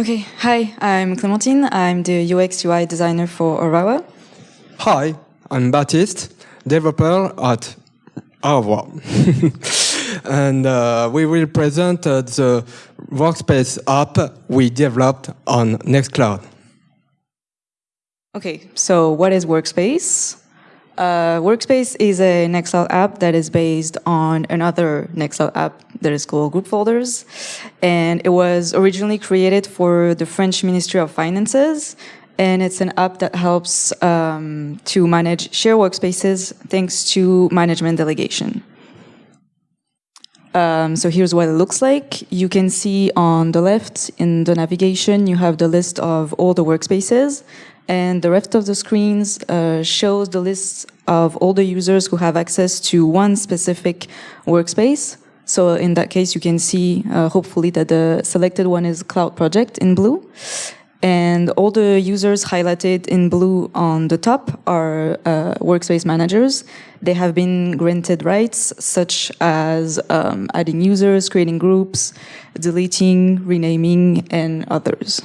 Okay, hi, I'm Clementine. I'm the UX UI designer for Arawa. Hi, I'm Baptiste, developer at Arawa. and uh, we will present uh, the workspace app we developed on Nextcloud. Okay, so what is Workspace? Uh, Workspace is a Nextcloud app that is based on another Nextcloud app that is called Group Folders. And it was originally created for the French Ministry of Finances. And it's an app that helps um, to manage share workspaces thanks to management delegation. Um, so here's what it looks like. You can see on the left in the navigation, you have the list of all the workspaces and the rest of the screens uh, shows the list of all the users who have access to one specific workspace. So in that case, you can see uh, hopefully that the selected one is Cloud Project in blue. And all the users highlighted in blue on the top are uh, workspace managers. They have been granted rights such as um, adding users, creating groups, deleting, renaming, and others.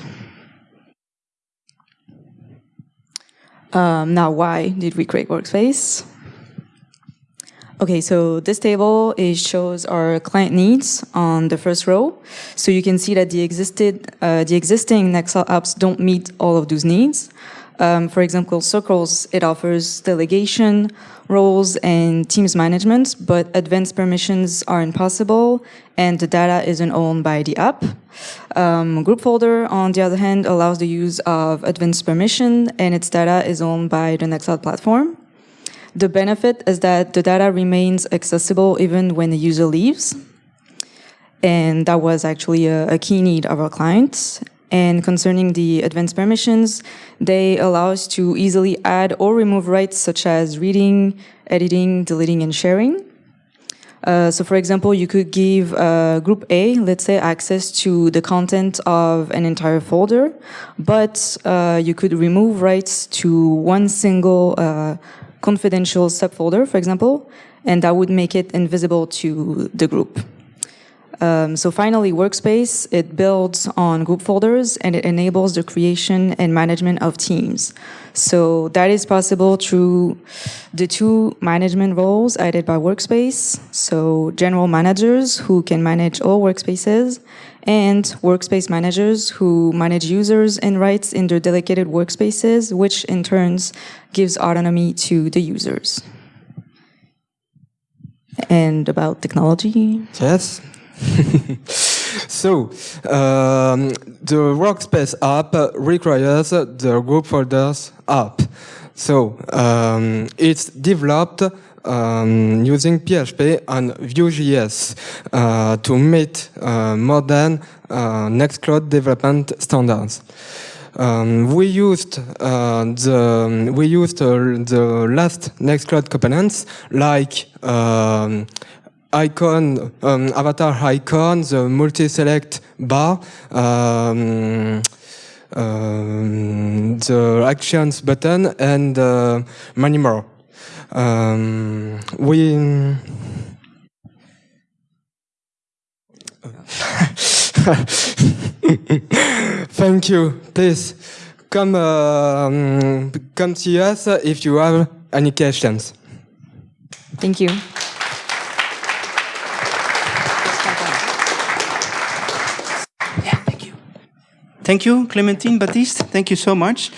Um, now, why did we create Workspace? Okay, so this table is shows our client needs on the first row. So you can see that the existed uh, the existing Nextcloud apps don't meet all of those needs. Um, for example, Circles, it offers delegation, roles, and teams management, but advanced permissions are impossible, and the data isn't owned by the app. Um, Group Folder, on the other hand, allows the use of advanced permission, and its data is owned by the Nextcloud platform. The benefit is that the data remains accessible even when the user leaves. And that was actually a, a key need of our clients. And concerning the advanced permissions, they allow us to easily add or remove rights such as reading, editing, deleting, and sharing. Uh, so for example, you could give uh, group A, let's say, access to the content of an entire folder, but uh, you could remove rights to one single uh, confidential subfolder, for example, and that would make it invisible to the group. Um, so finally, Workspace, it builds on group folders and it enables the creation and management of teams. So that is possible through the two management roles added by Workspace. So general managers who can manage all workspaces and workspace managers who manage users and rights in their dedicated workspaces, which in turns gives autonomy to the users. And about technology? Yes, so, um, the Workspace app requires the group folders app. So, um, it's developed um, using PHP and Vue.js uh, to meet uh, modern uh, Nextcloud development standards. Um, we used uh, the we used uh, the last Nextcloud components like um, icon, um, avatar icon, the multi-select bar, um, um, the actions button, and uh, many more. Um, we Thank you. Please come uh, come see us if you have any questions. Thank you. Thank you, Clementine Baptiste. Thank you so much.